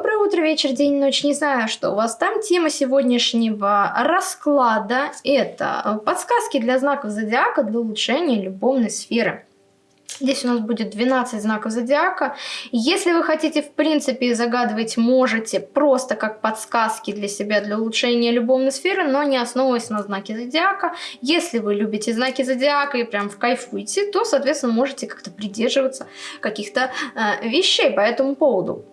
Доброе утро, вечер, день, ночь. Не знаю, что у вас там. Тема сегодняшнего расклада – это подсказки для знаков зодиака для улучшения любовной сферы. Здесь у нас будет 12 знаков зодиака. Если вы хотите, в принципе, загадывать можете просто как подсказки для себя, для улучшения любовной сферы, но не основываясь на знаке зодиака. Если вы любите знаки зодиака и прям в кайфуете, то, соответственно, можете как-то придерживаться каких-то э, вещей по этому поводу.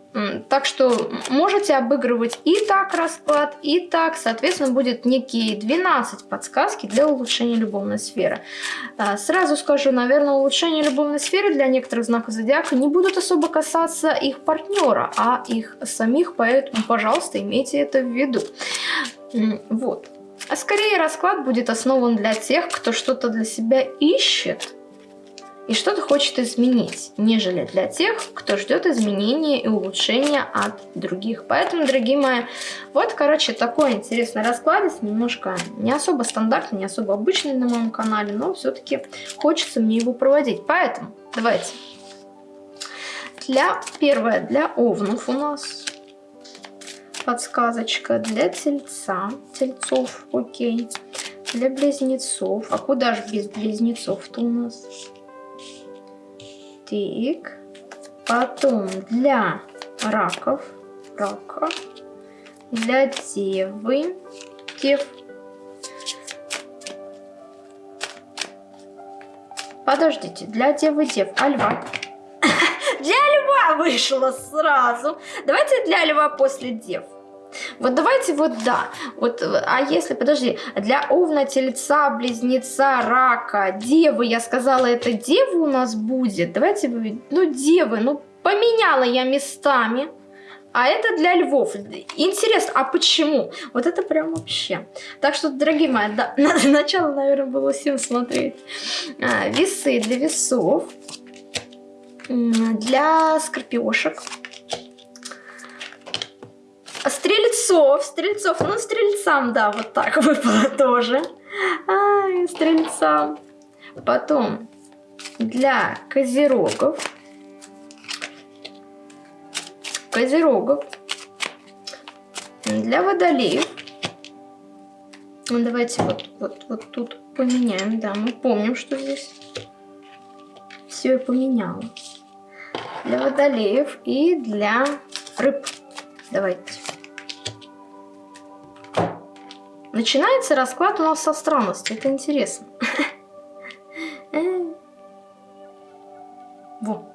Так что можете обыгрывать и так расклад, и так. Соответственно, будет некие 12 подсказки для улучшения любовной сферы. А, сразу скажу, наверное, улучшение любовной сферы для некоторых знаков зодиака не будут особо касаться их партнера, а их самих, поэтому, пожалуйста, имейте это в виду. Вот. А скорее расклад будет основан для тех, кто что-то для себя ищет, и что-то хочет изменить, нежели для тех, кто ждет изменения и улучшения от других. Поэтому, дорогие мои, вот, короче, такой интересный расклад, немножко не особо стандартный, не особо обычный на моем канале, но все-таки хочется мне его проводить. Поэтому давайте. Для, первое, для овнов у нас подсказочка, для тельца, тельцов, окей, для близнецов. А куда же без близнецов-то у нас? Так. Потом для раков. Рака. Для девы. Дев. Подождите, для девы дев. А льва? для льва вышло сразу. Давайте для льва после дев. Вот давайте вот да. Вот, а если, подожди, для овна, тельца, близнеца, рака, девы, я сказала, это девы у нас будет. Давайте, ну девы, ну поменяла я местами. А это для львов. Интересно, а почему? Вот это прям вообще. Так что, дорогие мои, да, начало, наверное, было всем смотреть. А, весы для весов. Для скорпиошек. Стрельцов, стрельцов, ну стрельцам, да, вот так выпало тоже. Ай, стрельцам. Потом для козерогов. Козерогов. Для водолеев. Ну, давайте вот, вот, вот тут поменяем. Да, мы помним, что здесь все я поменяла. Для водолеев и для рыб. Давайте. Начинается расклад у нас со странности. Это интересно. Во,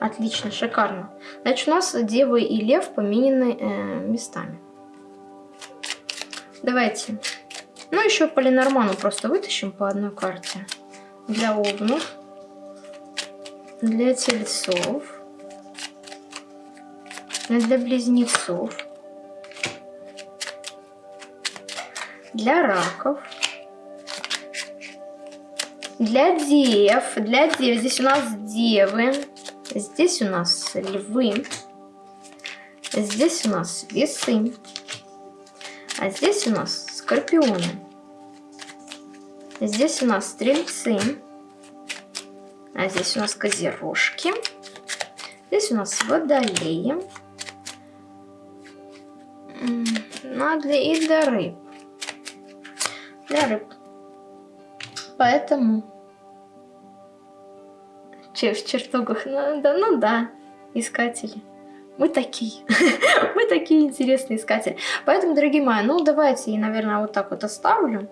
отлично, шикарно. Значит, у нас Дева и Лев поменены э, местами. Давайте. Ну, еще по Ленорману просто вытащим по одной карте. Для овнов. Для тельцов. Для близнецов. Для раков, для дев, для дев. Здесь у нас девы, здесь у нас львы, здесь у нас весы, а здесь у нас скорпионы. Здесь у нас стрельцы, а здесь у нас козерожки, здесь у нас водолеи, для, и для рыб для рыб. Поэтому Че, в чертогах, ну да, ну да, искатели. Мы такие, мы такие интересные искатели. Поэтому, дорогие мои, ну давайте я, наверное, вот так вот оставлю.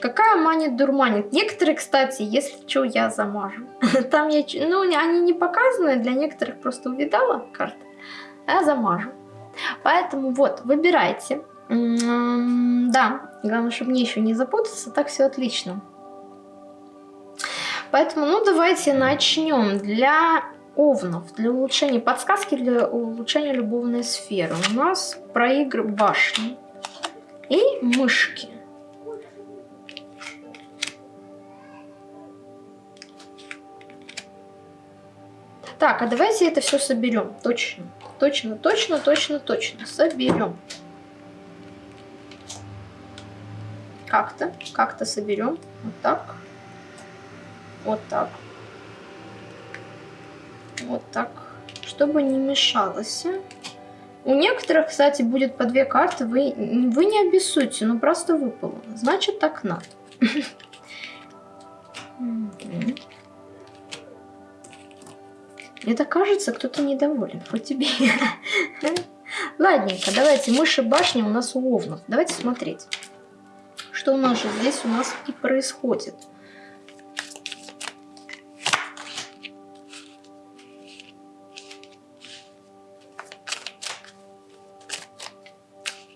Какая манит дурманит? Некоторые, кстати, если что, я замажу. Там я, ну, они не показаны, для некоторых просто увидала карты, а я замажу. Поэтому вот, выбирайте. Да, главное, чтобы мне еще не запутаться, так все отлично. Поэтому, ну, давайте начнем. Для овнов, для улучшения, подсказки для улучшения любовной сферы. У нас про игры башни и мышки. Так, а давайте это все соберем. Точно, точно, точно, точно, точно. Соберем. Как-то, как-то соберем. Вот так. Вот так. Вот так. Чтобы не мешалось. У некоторых, кстати, будет по две карты, вы, вы не обессудьте, ну просто выпало. Значит, так надо. Это кажется, кто-то недоволен, хоть тебе. Ладненько, давайте, мыши башни у нас у овнов. Давайте смотреть, что у нас же здесь у нас и происходит.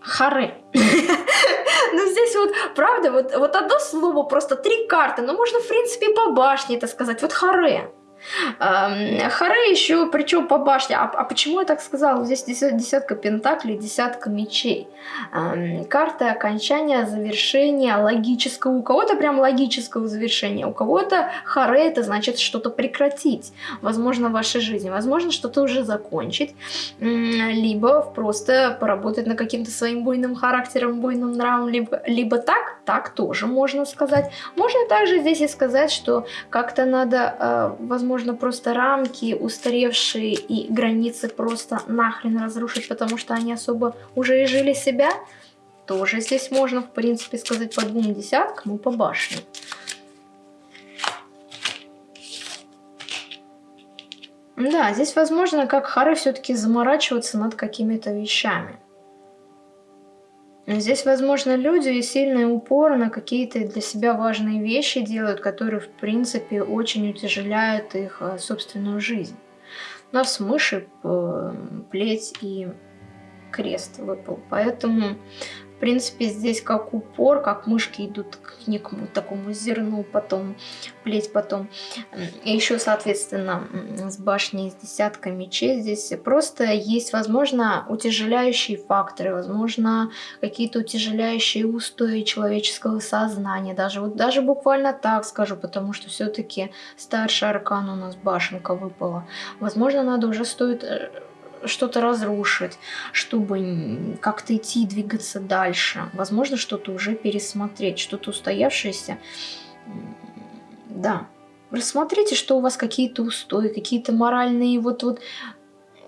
Харе. Ну, здесь вот, правда, вот, вот одно слово, просто три карты. Но можно, в принципе, по башне это сказать. Вот харе. Харе еще, причем по башне. А, а почему я так сказала? Здесь десятка пентаклей, десятка мечей. Карта окончания, завершения логического. У кого-то прям логического завершения, у кого-то харе это значит что-то прекратить. Возможно, в вашей жизни. Возможно, что-то уже закончить. Либо просто поработать над каким-то своим буйным характером, буйным нравом. Либо, либо так, так тоже можно сказать. Можно также здесь и сказать, что как-то надо, э, возможно, можно просто рамки устаревшие и границы просто нахрен разрушить, потому что они особо уже и жили себя, тоже здесь можно, в принципе, сказать по двум десяткам и по башне. Да, здесь возможно, как Хары все-таки заморачиваться над какими-то вещами. Здесь, возможно, люди сильный упор на какие-то для себя важные вещи делают, которые, в принципе, очень утяжеляют их э, собственную жизнь. У нас мыши, э, плеть и крест выпал. Поэтому в принципе, здесь как упор, как мышки идут к некому такому зерну, потом плеть, потом. И еще, соответственно, с башней с десятка мечей здесь просто есть, возможно, утяжеляющие факторы, возможно, какие-то утяжеляющие устои человеческого сознания. Даже, вот, даже буквально так скажу, потому что все-таки старший аркан у нас башенка выпала. Возможно, надо уже стоит э, что-то разрушить, чтобы как-то идти и двигаться дальше. Возможно, что-то уже пересмотреть, что-то устоявшееся. Да. Рассмотрите, что у вас какие-то устои, какие-то моральные вот вот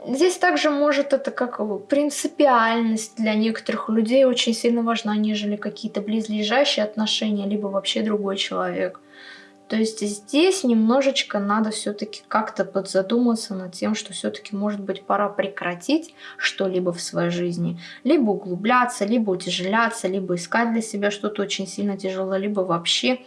Здесь также может это как принципиальность для некоторых людей очень сильно важна, нежели какие-то близлежащие отношения, либо вообще другой человек. То есть здесь немножечко надо все-таки как-то подзадуматься над тем, что все-таки может быть пора прекратить что-либо в своей жизни. Либо углубляться, либо утяжеляться, либо искать для себя что-то очень сильно тяжелое, либо вообще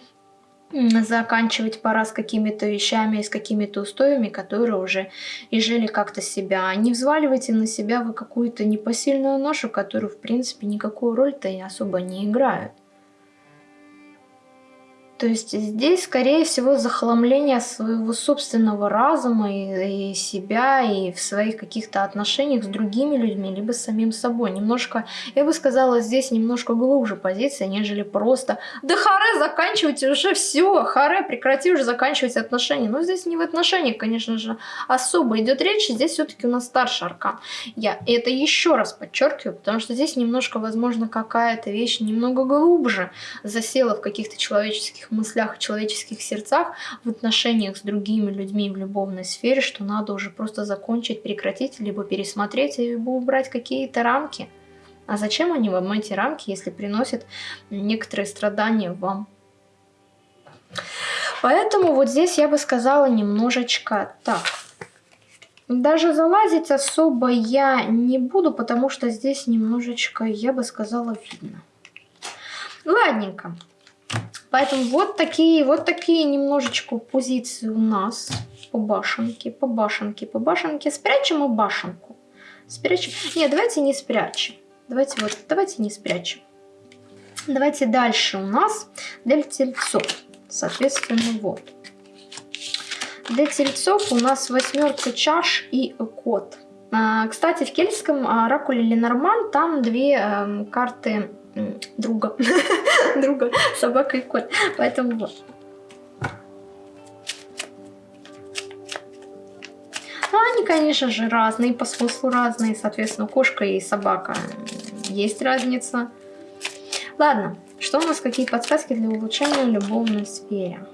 заканчивать пора с какими-то вещами, с какими-то устоями, которые уже изжили как-то себя. Не взваливайте на себя вы какую-то непосильную ношу, которую, в принципе, никакую роль-то и особо не играют. То есть здесь, скорее всего, захламление своего собственного разума и, и себя, и в своих каких-то отношениях с другими людьми, либо с самим собой. Немножко, я бы сказала, здесь немножко глубже позиция, нежели просто «Да харе, заканчивайте уже все, харе, прекрати уже заканчивать отношения». Но здесь не в отношениях, конечно же, особо идет речь, здесь все-таки у нас старший аркан. Я это еще раз подчеркиваю, потому что здесь немножко, возможно, какая-то вещь немного глубже засела в каких-то человеческих человеческих мыслях, человеческих сердцах, в отношениях с другими людьми в любовной сфере, что надо уже просто закончить, прекратить, либо пересмотреть, либо убрать какие-то рамки. А зачем они вам, эти рамки, если приносят некоторые страдания вам? Поэтому вот здесь я бы сказала немножечко так. Даже залазить особо я не буду, потому что здесь немножечко, я бы сказала, видно. Ладненько. Поэтому вот такие, вот такие немножечко позиции у нас по башенке, по башенке, по башенке. Спрячем и башенку. Спрячем. Нет, давайте не спрячем. Давайте вот, давайте не спрячем. Давайте дальше у нас для тельцов. Соответственно, вот. Для тельцов у нас восьмерка чаш и кот. А, кстати, в кельтском оракуле Ленорман там две э, карты друга. друга, собака и кот. Поэтому вот. Ну, они, конечно же, разные, по смыслу разные. Соответственно, кошка и собака есть разница. Ладно, что у нас, какие подсказки для улучшения любовной сфере?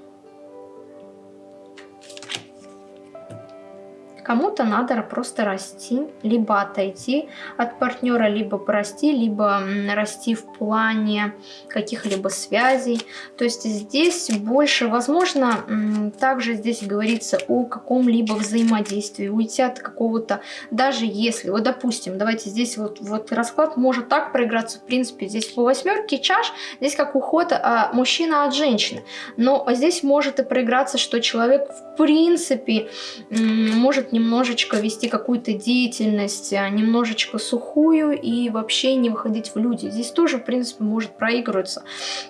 Кому-то надо просто расти, либо отойти от партнера, либо прости, либо расти в плане каких-либо связей. То есть здесь больше, возможно, также здесь говорится о каком-либо взаимодействии, уйти от какого-то, даже если, вот допустим, давайте здесь вот, вот расклад может так проиграться, в принципе, здесь по восьмерке чаш, здесь как уход а, мужчина от женщины. Но здесь может и проиграться, что человек в принципе может немножечко вести какую-то деятельность, а, немножечко сухую и вообще не выходить в люди. Здесь тоже, в принципе, может проигрываться,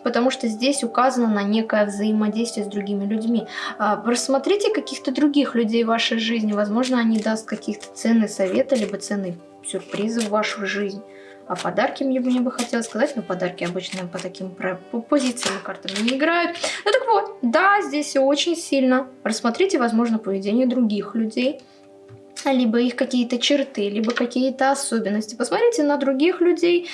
потому что здесь указано на некое взаимодействие с другими людьми. А, рассмотрите каких-то других людей в вашей жизни, возможно, они даст каких-то ценные советы, либо ценные сюрпризы в вашу жизнь. А подарки мне, мне бы хотелось сказать, но подарки обычно по таким по позициям картам не играют. Ну так вот, да, здесь очень сильно рассмотрите, возможно, поведение других людей либо их какие-то черты, либо какие-то особенности. Посмотрите на других людей,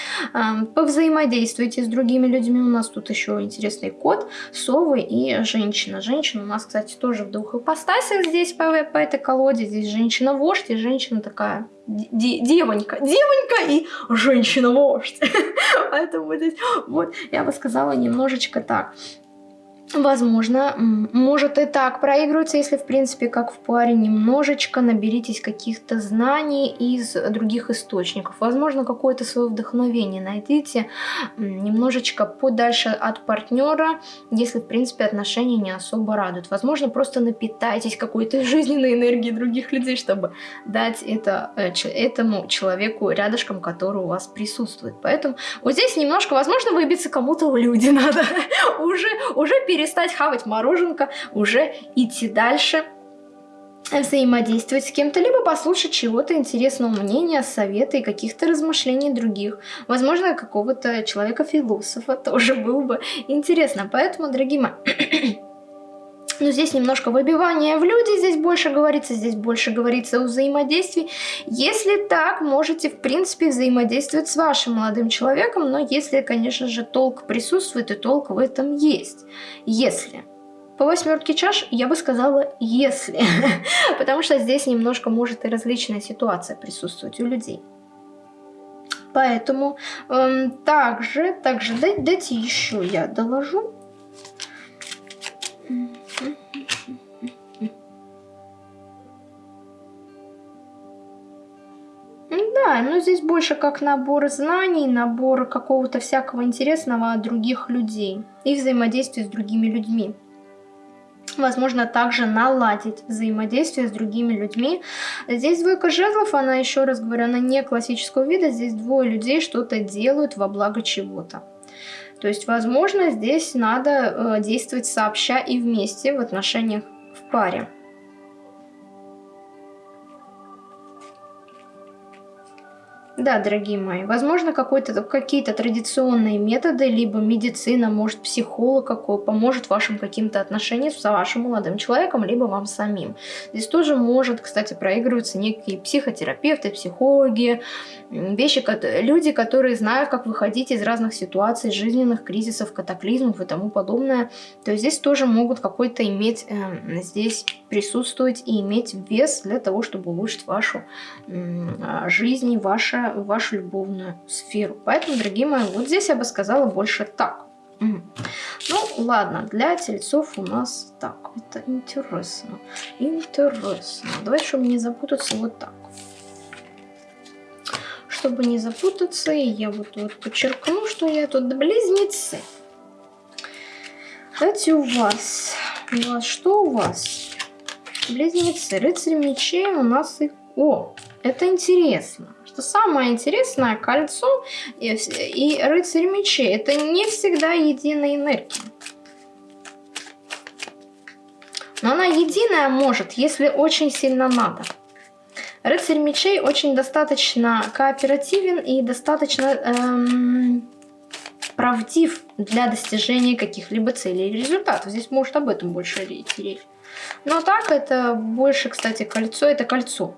повзаимодействуйте с другими людьми. У нас тут еще интересный кот, совы и женщина. Женщина у нас, кстати, тоже в двух ипостасях здесь по, по этой колоде. Здесь женщина-вождь и женщина такая девонька, девонька и женщина-вождь. Поэтому здесь, вот, я бы сказала немножечко так. Возможно, может и так проигрываться, если, в принципе, как в паре, немножечко наберитесь каких-то знаний из других источников. Возможно, какое-то свое вдохновение найдите немножечко подальше от партнера, если, в принципе, отношения не особо радуют. Возможно, просто напитайтесь какой-то жизненной энергией других людей, чтобы дать это э, этому человеку рядышком, который у вас присутствует. Поэтому вот здесь немножко, возможно, выбиться кому-то в люди надо. уже, уже перед перестать хавать мороженка, уже идти дальше, взаимодействовать с кем-то, либо послушать чего-то интересного мнения, совета и каких-то размышлений других. Возможно, какого-то человека-философа тоже было бы интересно. Поэтому, дорогие мои... Но здесь немножко выбивание в люди, здесь больше говорится, здесь больше говорится о взаимодействии. Если так, можете, в принципе, взаимодействовать с вашим молодым человеком, но если, конечно же, толк присутствует, и толк в этом есть. Если. По восьмерке чаш я бы сказала «если», потому что здесь немножко может и различная ситуация присутствовать у людей. Поэтому эм, также, также дайте еще я доложу. Да, но здесь больше как набор знаний, набор какого-то всякого интересного от других людей и взаимодействие с другими людьми. Возможно, также наладить взаимодействие с другими людьми. Здесь двойка жезлов, она, еще раз говорю, она не классического вида. Здесь двое людей что-то делают во благо чего-то. То есть, возможно, здесь надо э, действовать сообща и вместе в отношениях в паре. Да, дорогие мои, возможно, какие-то традиционные методы, либо медицина, может, психолог какой поможет вашим каким-то отношениям с вашим молодым человеком, либо вам самим. Здесь тоже может, кстати, проигрываться некие психотерапевты, психологи, вещи, люди, которые знают, как выходить из разных ситуаций, жизненных кризисов, катаклизмов и тому подобное. То есть здесь тоже могут какой-то иметь, э, здесь присутствовать и иметь вес для того, чтобы улучшить вашу э, жизнь и ваше вашу любовную сферу. Поэтому, дорогие мои, вот здесь я бы сказала больше так. Ну, ладно, для тельцов у нас так. Это интересно. Интересно. Давай, чтобы не запутаться, вот так. Чтобы не запутаться, я вот, вот подчеркну, что я тут близнецы. Давайте у вас. У вас что у вас? Близнецы. Рыцарь мечей у нас их... О, это интересно что самое интересное, кольцо и, и рыцарь мечей, это не всегда единая энергия. Но она единая может, если очень сильно надо. Рыцарь мечей очень достаточно кооперативен и достаточно эм, правдив для достижения каких-либо целей или результатов. Здесь может об этом больше речь. Но так это больше, кстати, кольцо, это кольцо.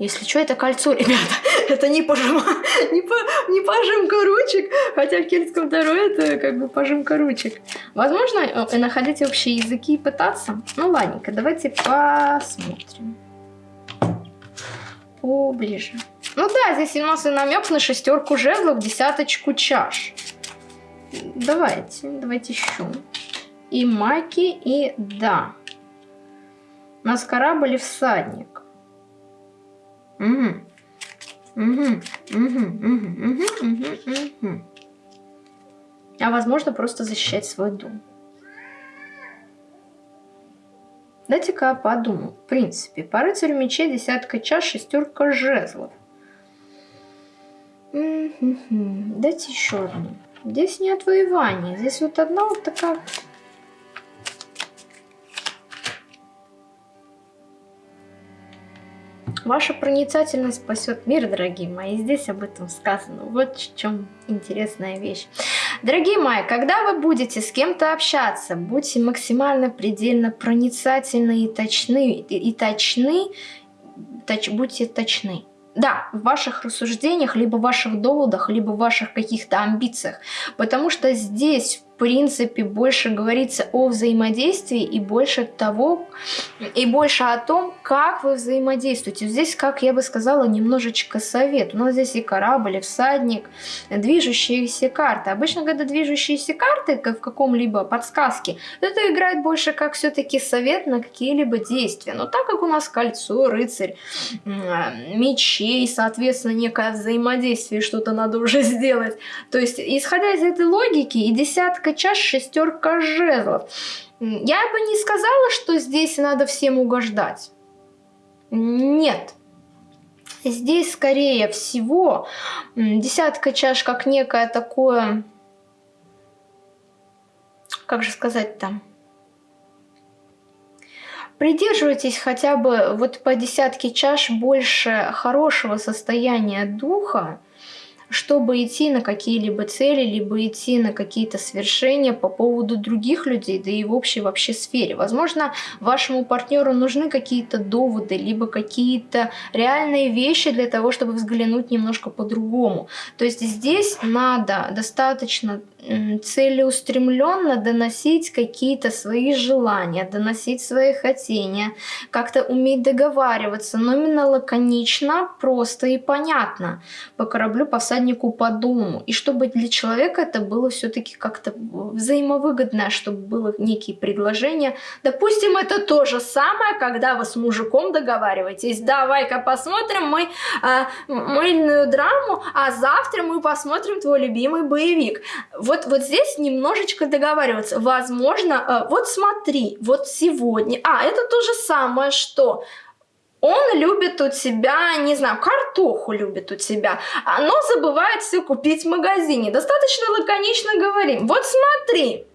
Если что, это кольцо, ребята. Это не, пожима, не, по, не пожимка ручек, хотя в кельтском таро это как бы пожимка ручек. Возможно, э, находить общие языки и пытаться. Ну, ладненько, давайте посмотрим. поближе. Ну да, здесь у нас и намек на шестерку жезлов, десяточку чаш. Давайте, давайте еще. И маки, и да. У нас корабль и всадник. Угу. Угу, угу, угу, угу, угу. А возможно просто защищать свой дом. Дайте-ка подумаю. В принципе, по рыцарю мечей десятка чаш, шестерка жезлов. Дайте еще одну. Здесь не отвоевание. Здесь вот одна вот такая Ваша проницательность спасет мир, дорогие мои. Здесь об этом сказано. Вот в чем интересная вещь. Дорогие мои, когда вы будете с кем-то общаться, будьте максимально предельно проницательны и точны, и, и точны, точ, будьте точны. Да, в ваших рассуждениях, либо в ваших доводах, либо в ваших каких-то амбициях. Потому что здесь принципе больше говорится о взаимодействии и больше того, и больше о том, как вы взаимодействуете. Здесь, как я бы сказала, немножечко совет. У нас здесь и корабль, и всадник, движущиеся карты. Обычно, когда движущиеся карты в каком-либо подсказке, это играет больше как все-таки совет на какие-либо действия. Но так как у нас кольцо, рыцарь, мечей, соответственно, некое взаимодействие, что-то надо уже сделать. То есть, исходя из этой логики, и десятка десятка чаш, шестерка жезлов. Я бы не сказала, что здесь надо всем угождать. Нет. Здесь, скорее всего, десятка чаш как некое такое... Как же сказать там? Придерживайтесь хотя бы вот по десятке чаш больше хорошего состояния духа, чтобы идти на какие-либо цели, либо идти на какие-то свершения по поводу других людей, да и в общей вообще сфере. Возможно, вашему партнеру нужны какие-то доводы, либо какие-то реальные вещи для того, чтобы взглянуть немножко по-другому. То есть здесь надо достаточно целеустремленно доносить какие-то свои желания, доносить свои хотения, как-то уметь договариваться, но именно лаконично, просто и понятно. По кораблю, по всаднику, по дому. И чтобы для человека это было все-таки как-то взаимовыгодно, чтобы было некие предложения. Допустим, это то же самое, когда вы с мужиком договариваетесь. Давай-ка посмотрим мы э, мыльную драму, а завтра мы посмотрим твой любимый боевик вот, вот здесь немножечко договариваться. Возможно, э, вот смотри, вот сегодня... А, это то же самое, что... Он любит у тебя, не знаю, картоху любит у тебя, но забывает все купить в магазине. Достаточно лаконично говорим. Вот смотри,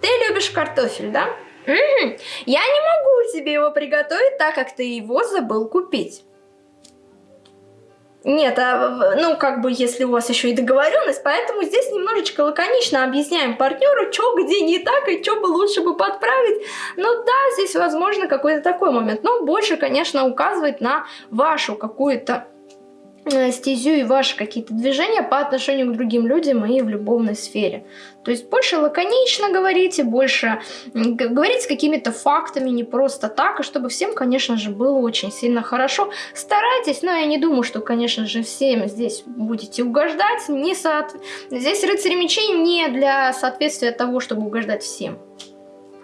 ты любишь картофель, да? Угу. Я не могу тебе его приготовить, так как ты его забыл купить. Нет, а, ну, как бы, если у вас еще и договоренность, поэтому здесь немножечко лаконично объясняем партнеру, что где не так и что бы лучше бы подправить. Ну да, здесь возможно какой-то такой момент, но больше, конечно, указывать на вашу какую-то Э, стезю и ваши какие-то движения по отношению к другим людям и в любовной сфере. То есть больше лаконично говорите, больше говорите какими-то фактами, не просто так, и чтобы всем, конечно же, было очень сильно хорошо. Старайтесь, но я не думаю, что, конечно же, всем здесь будете угождать. Не со... Здесь рыцари мечей не для соответствия того, чтобы угождать всем,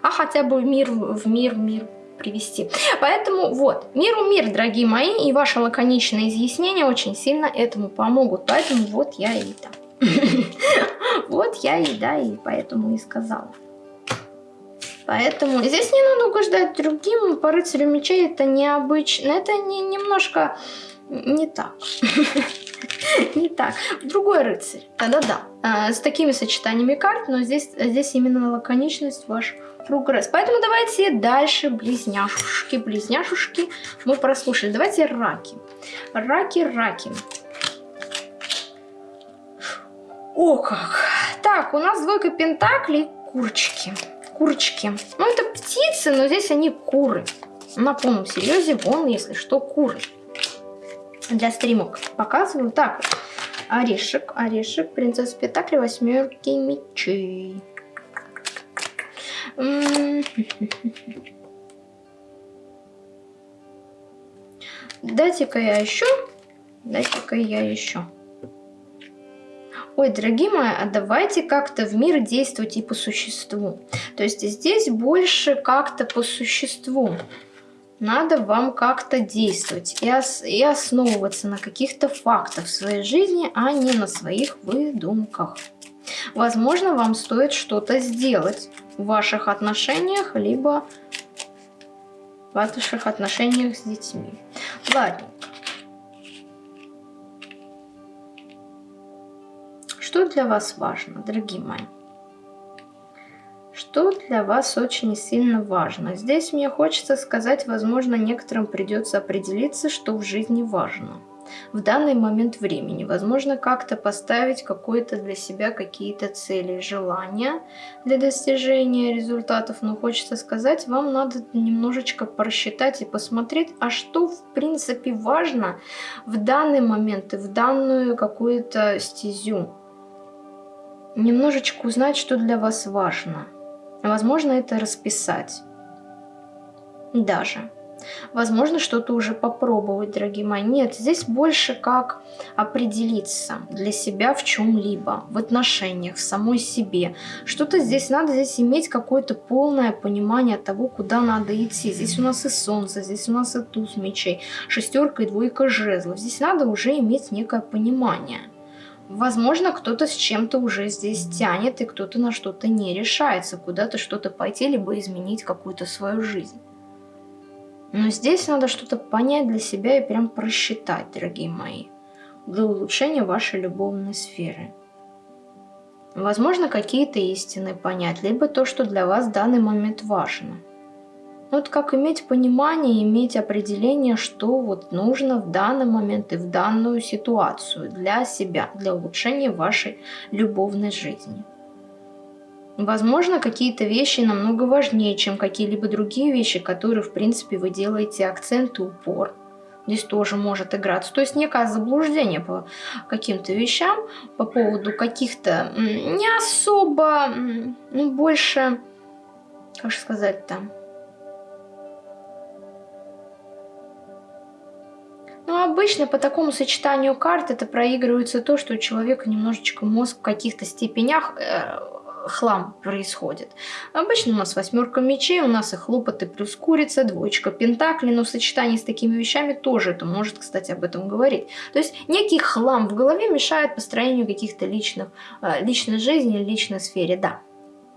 а хотя бы мир в мир, в мир привести. Поэтому вот, миру мир, дорогие мои, и ваши лаконичные изъяснения очень сильно этому помогут. Поэтому вот я и да. Вот я и да, и поэтому и сказала. Поэтому здесь не надо угождать другим, по рыцарю мечей это необычно, это не, немножко не так. Не так. Другой рыцарь. Да-да-да. А, с такими сочетаниями карт, но здесь, здесь именно лаконичность ваш прогресс. Поэтому давайте дальше близняшушки. Близняшушки мы прослушали. Давайте раки. Раки, раки. О как! Так, у нас двойка пентаклей, курочки. Курочки. Ну, это птицы, но здесь они куры. На полном серьезе, вон, если что, куры. Для стримок показываю. Так, орешек, орешек, принцесса Пентакли, восьмерки мечей. Дайте-ка я еще. Дайте-ка я еще. Ой, дорогие мои, а давайте как-то в мир действовать и по существу. То есть здесь больше как-то по существу. Надо вам как-то действовать и, ос и основываться на каких-то фактах в своей жизни, а не на своих выдумках. Возможно, вам стоит что-то сделать в ваших отношениях, либо в ваших отношениях с детьми. Ладно. Что для вас важно, дорогие мои? Что для вас очень сильно важно? Здесь мне хочется сказать, возможно, некоторым придется определиться, что в жизни важно в данный момент времени. Возможно, как-то поставить какой-то для себя какие-то цели, желания для достижения результатов. Но хочется сказать, вам надо немножечко просчитать и посмотреть, а что в принципе важно в данный момент и в данную какую-то стезю немножечко узнать, что для вас важно. Возможно, это расписать. Даже. Возможно, что-то уже попробовать, дорогие мои. Нет, здесь больше как определиться для себя в чем-либо, в отношениях, в самой себе. Что-то здесь надо, здесь иметь какое-то полное понимание того, куда надо идти. Здесь у нас и солнце, здесь у нас и туз мечей, шестерка и двойка жезлов. Здесь надо уже иметь некое понимание. Возможно, кто-то с чем-то уже здесь тянет, и кто-то на что-то не решается, куда-то что-то пойти, либо изменить какую-то свою жизнь. Но здесь надо что-то понять для себя и прям просчитать, дорогие мои, для улучшения вашей любовной сферы. Возможно, какие-то истины понять, либо то, что для вас в данный момент важно – вот как иметь понимание, иметь определение, что вот нужно в данный момент и в данную ситуацию для себя, для улучшения вашей любовной жизни. Возможно, какие-то вещи намного важнее, чем какие-либо другие вещи, которые, в принципе, вы делаете акцент и упор. Здесь тоже может играться. То есть некое заблуждение по каким-то вещам, по поводу каких-то не особо, ну, больше, как же сказать там, Но ну, обычно по такому сочетанию карт это проигрывается то, что у человека немножечко мозг в каких-то степенях э, хлам происходит. Обычно у нас восьмерка мечей, у нас и хлопоты плюс курица, двоечка пентаклей, но в сочетании с такими вещами тоже это может, кстати, об этом говорить. То есть некий хлам в голове мешает построению каких-то личных, э, личной жизни, личной сфере, да.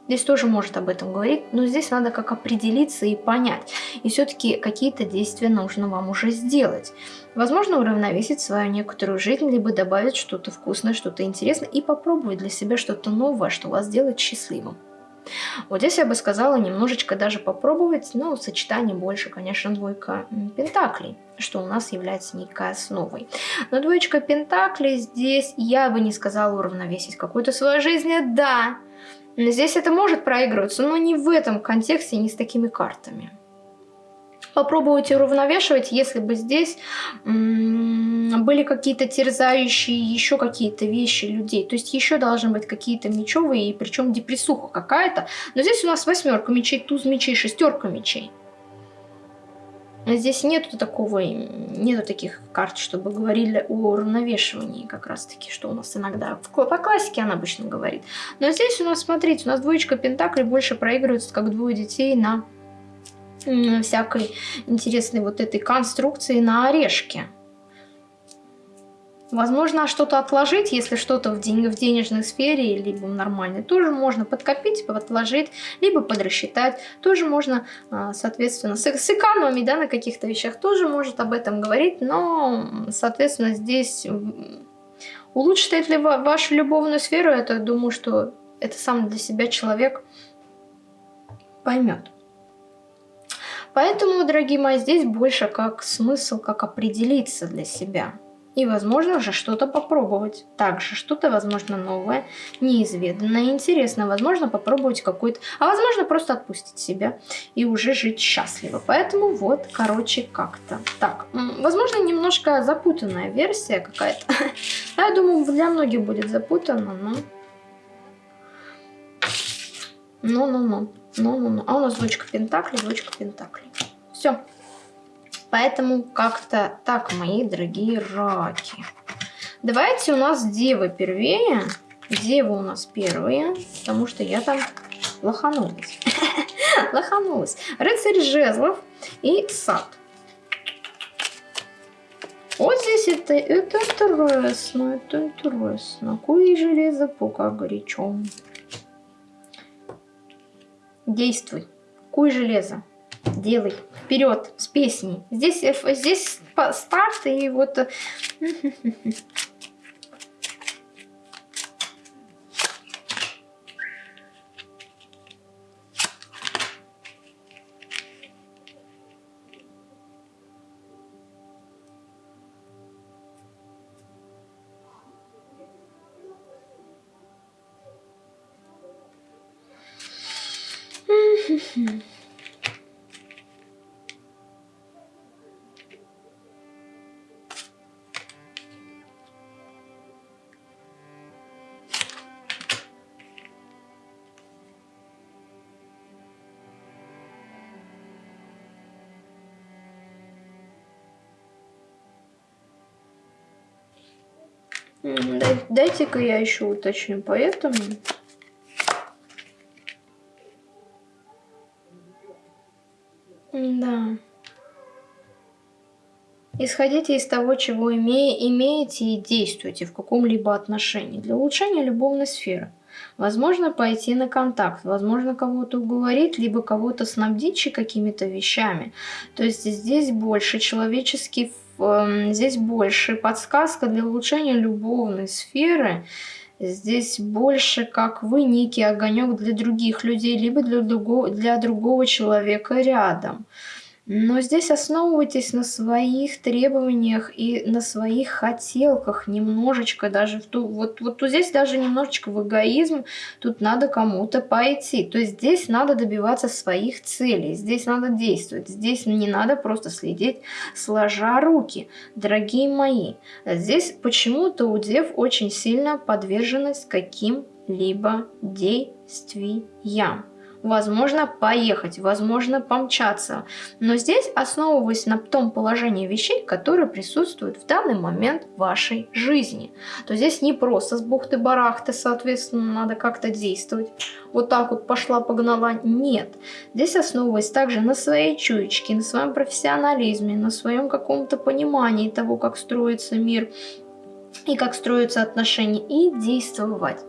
Здесь тоже может об этом говорить, но здесь надо как определиться и понять. И все-таки какие-то действия нужно вам уже сделать. Возможно, уравновесить свою некоторую жизнь, либо добавить что-то вкусное, что-то интересное и попробовать для себя что-то новое, что вас сделает счастливым. Вот здесь я бы сказала немножечко даже попробовать, но сочетание больше, конечно, двойка пентаклей, что у нас является некой основой. Но двоечка пентаклей здесь я бы не сказала уравновесить какую-то свою жизнь, да, Здесь это может проигрываться, но не в этом контексте, не с такими картами. Попробуйте уравновешивать, если бы здесь были какие-то терзающие еще какие-то вещи людей. То есть еще должны быть какие-то мечевые, и причем депрессуха какая-то. Но здесь у нас восьмерка мечей, туз мечей, шестерка мечей. Здесь нету такого, нету таких карт, чтобы говорили о уравновешивании как раз таки, что у нас иногда по классике она обычно говорит. Но здесь у нас, смотрите, у нас двоечка пентаклей больше проигрывается как двое детей на всякой интересной вот этой конструкции на орешке. Возможно, что-то отложить, если что-то в, день, в денежной сфере, либо в нормальной, тоже можно подкопить, отложить, либо подрасчитать. Тоже можно, а, соответственно, с, с экономией да, на каких-то вещах тоже может об этом говорить, но, соответственно, здесь улучшит ли вашу любовную сферу, это думаю, что это сам для себя человек поймет. Поэтому, дорогие мои, здесь больше как смысл, как определиться для себя – и, возможно, уже что-то попробовать. Также что-то, возможно, новое, неизведанное, интересное. Возможно, попробовать какой-то... А возможно, просто отпустить себя и уже жить счастливо. Поэтому вот, короче, как-то. Так, возможно, немножко запутанная версия какая-то. Я думаю, для многих будет запутанно, но... Ну-ну-ну. Ну-ну-ну. А у нас двочка пентаклей, двочка пентаклей. Все. Поэтому как-то так, мои дорогие раки. Давайте у нас девы первее. Девы у нас первые, потому что я там лоханулась. лоханулась. Рыцарь жезлов и сад. Вот здесь это, это интересно, это интересно. Куй железо пока горячо. Действуй. Куй железо. Делай. Вперед, с песней. Здесь, э, здесь старт и вот... Дайте-ка я еще уточню, поэтому... Да. Исходите из того, чего име, имеете и действуйте в каком-либо отношении для улучшения любовной сферы. Возможно, пойти на контакт, возможно, кого-то уговорить, либо кого-то снабдить какими-то вещами. То есть здесь больше человеческий, здесь больше подсказка для улучшения любовной сферы. Здесь больше как вы некий огонек для других людей, либо для другого, для другого человека рядом. Но здесь основывайтесь на своих требованиях и на своих хотелках немножечко, даже в ту, вот, вот тут здесь даже немножечко в эгоизм, тут надо кому-то пойти. То есть здесь надо добиваться своих целей, здесь надо действовать, здесь не надо просто следить сложа руки. Дорогие мои, здесь почему-то у дев очень сильно подверженность каким-либо действиям возможно поехать, возможно помчаться. Но здесь основываясь на том положении вещей, которые присутствуют в данный момент в вашей жизни. То здесь не просто с бухты-барахты, соответственно, надо как-то действовать. Вот так вот пошла, погнала. Нет. Здесь основываясь также на своей чуечке, на своем профессионализме, на своем каком-то понимании того, как строится мир и как строятся отношения, и действовать.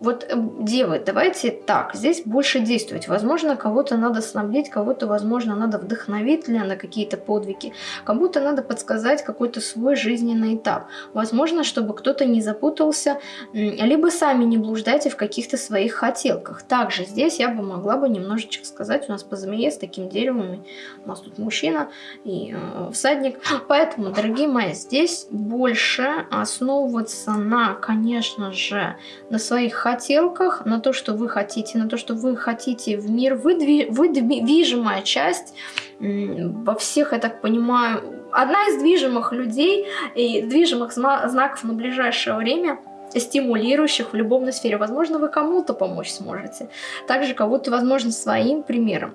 Вот, э, девы, давайте так, здесь больше действовать. Возможно, кого-то надо снабдить, кого-то, возможно, надо вдохновить на какие-то подвиги, кому-то надо подсказать какой-то свой жизненный этап. Возможно, чтобы кто-то не запутался, либо сами не блуждайте в каких-то своих хотелках. Также здесь я бы могла бы немножечко сказать, у нас по змее с таким деревом, у нас тут мужчина и э, всадник. Поэтому, дорогие мои, здесь больше основываться на, конечно же, на своих хотелках, на то, что вы хотите, на то, что вы хотите в мир. Вы, вы движимая часть во всех, я так понимаю, одна из движимых людей и движимых знаков на ближайшее время стимулирующих в любовной сфере. Возможно, вы кому-то помочь сможете. Также кого-то, возможно, своим примером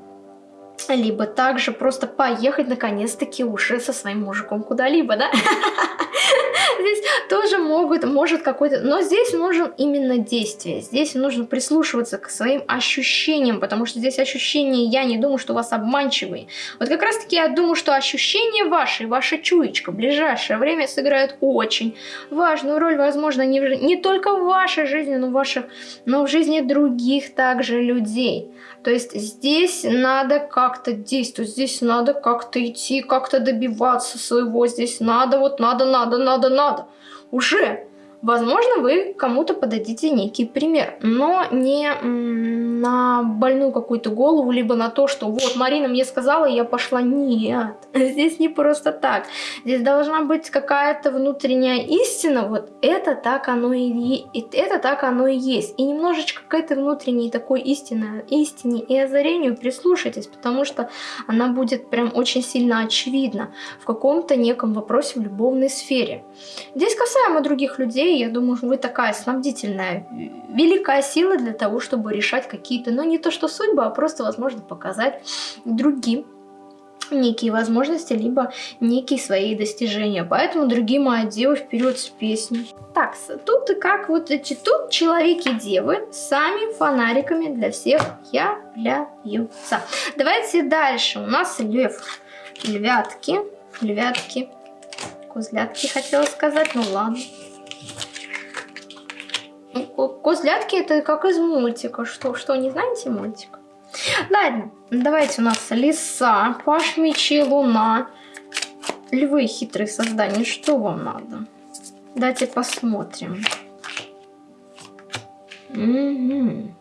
либо также просто поехать наконец-таки уже со своим мужиком куда-либо, да? Здесь тоже могут, может какой-то... Но здесь нужен именно действие. Здесь нужно прислушиваться к своим ощущениям, потому что здесь ощущения, я не думаю, что у вас обманчивые. Вот как раз-таки я думаю, что ощущения ваши, ваша чуечка в ближайшее время сыграют очень важную роль, возможно, не, в, не только в вашей жизни, но в, ваших, но в жизни других также людей. То есть здесь надо как-то действовать, здесь надо как-то идти, как-то добиваться своего, здесь надо, вот надо, надо, надо, надо. Уже Возможно, вы кому-то подадите некий пример, но не на больную какую-то голову, либо на то, что вот Марина мне сказала, я пошла. Нет, здесь не просто так. Здесь должна быть какая-то внутренняя истина, вот это так оно и, это так оно и есть. И немножечко к этой внутренней такой истине, истине и озарению прислушайтесь, потому что она будет прям очень сильно очевидна в каком-то неком вопросе в любовной сфере. Здесь касаемо других людей, я думаю, вы такая снабдительная, великая сила для того, чтобы решать какие-то, ну не то что судьбы, а просто, возможно, показать другим некие возможности, либо некие свои достижения. Поэтому, дорогие мои девы, вперед с песней. Так, тут и как вот эти, тут человеки-девы сами фонариками для всех являются. Давайте дальше. У нас лев, львятки, львятки, козлятки хотела сказать, ну ладно. Ну, козлятки это как из мультика. Что, что не знаете мультик? Ладно, давайте у нас лиса, паш мечи, луна. Львы хитрые создания, что вам надо? Давайте посмотрим. Угу.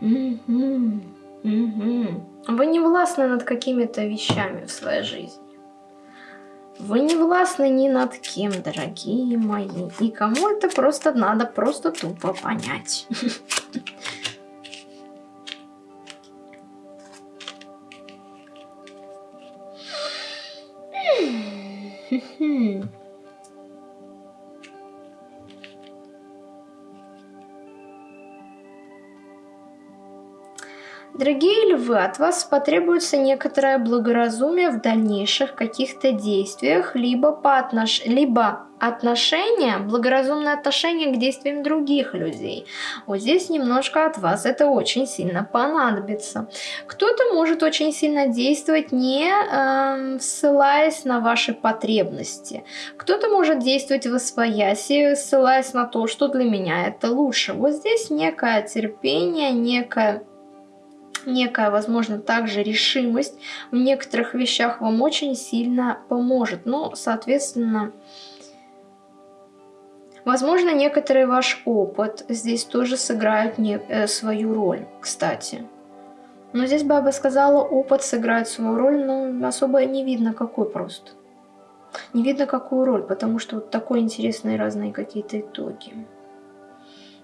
Угу. Угу. Вы не властны над какими-то вещами в своей жизни. Вы не властны ни над кем, дорогие мои. И кому это просто надо просто тупо понять. Дорогие львы, от вас потребуется некоторое благоразумие в дальнейших каких-то действиях, либо, по отнош... либо отношение, благоразумное отношение к действиям других людей. Вот здесь немножко от вас это очень сильно понадобится. Кто-то может очень сильно действовать, не э, ссылаясь на ваши потребности. Кто-то может действовать в освояси, ссылаясь на то, что для меня это лучше. Вот здесь некое терпение, некое некая, возможно, также решимость в некоторых вещах вам очень сильно поможет. Ну, соответственно, возможно, некоторый ваш опыт здесь тоже сыграет не, э, свою роль, кстати. Но здесь бы сказала, опыт сыграет свою роль, но особо не видно какой просто. Не видно какую роль, потому что вот такой интересные разные какие-то итоги.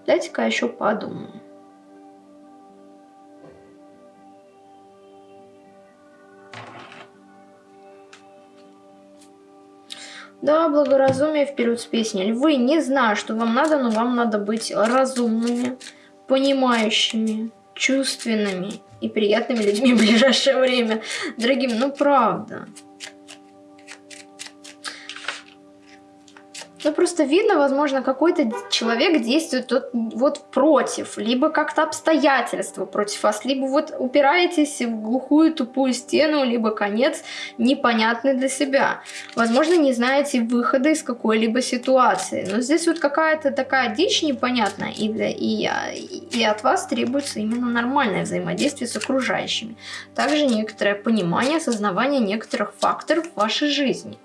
Дайте-ка еще подумаю. Да, благоразумие вперед с песней. Львы, не знаю, что вам надо, но вам надо быть разумными, понимающими, чувственными и приятными людьми в ближайшее время. Дорогим, ну правда. Ну, просто видно, возможно, какой-то человек действует вот, вот против, либо как-то обстоятельства против вас, либо вот упираетесь в глухую тупую стену, либо конец непонятный для себя. Возможно, не знаете выхода из какой-либо ситуации. Но здесь вот какая-то такая дичь непонятная, и, для, и, и от вас требуется именно нормальное взаимодействие с окружающими. Также некоторое понимание, осознавание некоторых факторов в вашей жизни.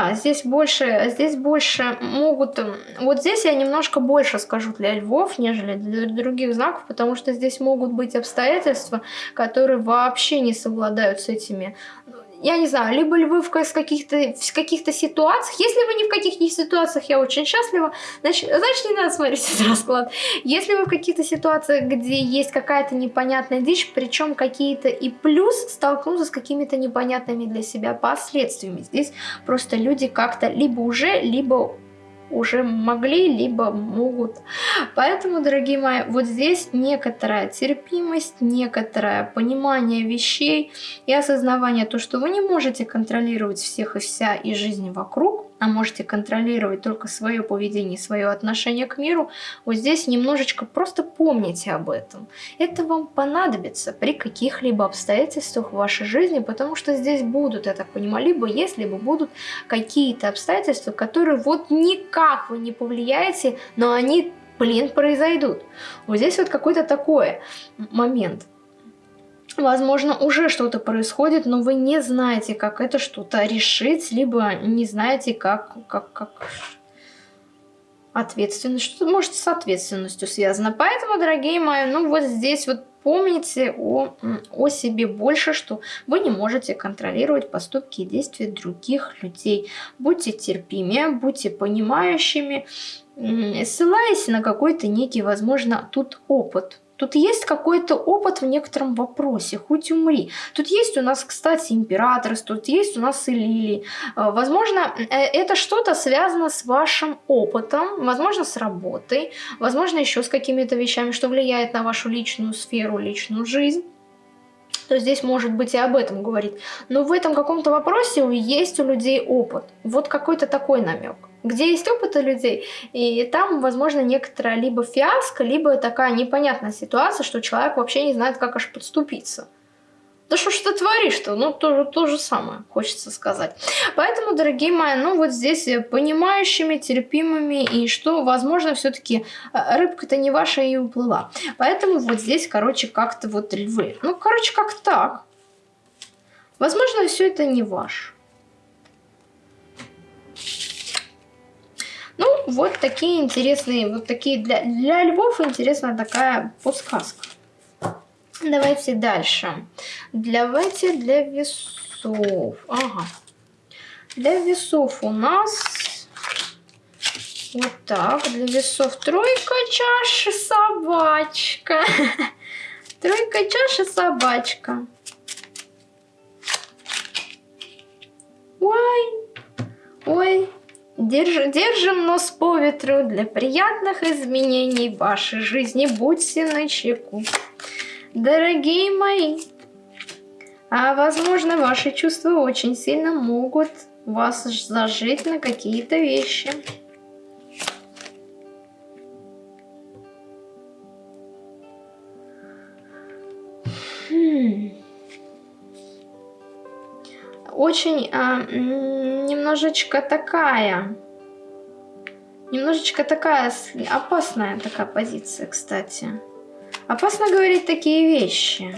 Да, здесь больше, здесь больше могут... Вот здесь я немножко больше скажу для львов, нежели для других знаков, потому что здесь могут быть обстоятельства, которые вообще не совладают с этими я не знаю, либо львы в каких-то каких ситуациях. Если вы не в каких-нибудь ситуациях, я очень счастлива, значит, значит не надо смотреть этот расклад. Если вы в каких-то ситуациях, где есть какая-то непонятная дичь, причем какие-то и плюс столкнуться с какими-то непонятными для себя последствиями. Здесь просто люди как-то либо уже, либо уже могли, либо могут. Поэтому, дорогие мои, вот здесь некоторая терпимость, некоторое понимание вещей и осознавание то, что вы не можете контролировать всех и вся и жизнь вокруг, а можете контролировать только свое поведение, свое отношение к миру, вот здесь немножечко просто помните об этом. Это вам понадобится при каких-либо обстоятельствах в вашей жизни, потому что здесь будут, я так понимаю, либо если бы будут какие-то обстоятельства, которые вот никак вы не повлияете, но они, блин, произойдут. Вот здесь вот какой-то такой момент. Возможно, уже что-то происходит, но вы не знаете, как это что-то решить, либо не знаете, как, как, как ответственность, что может с ответственностью связано. Поэтому, дорогие мои, ну вот здесь вот помните о, о себе больше, что вы не можете контролировать поступки и действия других людей. Будьте терпимее, будьте понимающими, ссылаясь на какой-то некий, возможно, тут опыт Тут есть какой-то опыт в некотором вопросе, хоть умри. Тут есть у нас, кстати, император, тут есть у нас и Лили. Э, возможно, э, это что-то связано с вашим опытом, возможно, с работой, возможно, еще с какими-то вещами, что влияет на вашу личную сферу, личную жизнь то здесь может быть и об этом говорить. Но в этом каком-то вопросе есть у людей опыт. Вот какой-то такой намек. Где есть опыт у людей, и там, возможно, некоторая либо фиаско, либо такая непонятная ситуация, что человек вообще не знает, как аж подступиться. Да что ж ты творишь-то? Ну, то, то же самое, хочется сказать. Поэтому, дорогие мои, ну вот здесь э, понимающими, терпимыми, и что, возможно, все таки э, рыбка-то не ваша и уплыла. Поэтому вот здесь, короче, как-то вот львы. Ну, короче, как так. Возможно, все это не ваш. Ну, вот такие интересные, вот такие для, для львов интересная такая подсказка. Давайте дальше. Давайте для весов. Ага. Для весов у нас вот так. Для весов тройка чаши собачка. Тройка чаши собачка. Ой. Ой. Держ, держим нос по ветру для приятных изменений в вашей жизни. Будьте начеку. Дорогие мои, а возможно ваши чувства очень сильно могут вас зажить на какие-то вещи. Хм. Очень а, немножечко такая, немножечко такая опасная такая позиция, кстати. Опасно говорить такие вещи.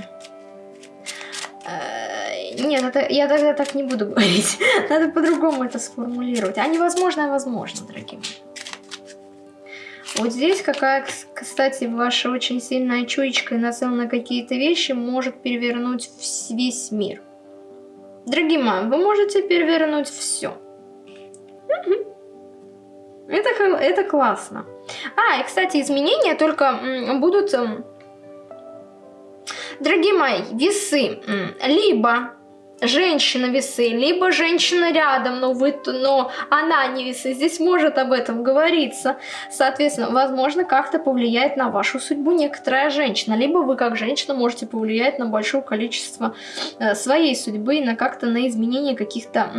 Э, нет, это, я тогда так не буду говорить. Надо по-другому это сформулировать. А невозможно, возможно, дорогие Вот здесь какая, кстати, ваша очень сильная чуечка и нацел на какие-то вещи может перевернуть весь мир. Дорогие мои, вы можете перевернуть все. Это, это классно. А, и, кстати, изменения только будут Дорогие мои, весы. Либо женщина весы, либо женщина рядом, но, вы, но она не весы. Здесь может об этом говориться. Соответственно, возможно, как-то повлияет на вашу судьбу некоторая женщина. Либо вы, как женщина, можете повлиять на большое количество э, своей судьбы, на как-то на изменение каких-то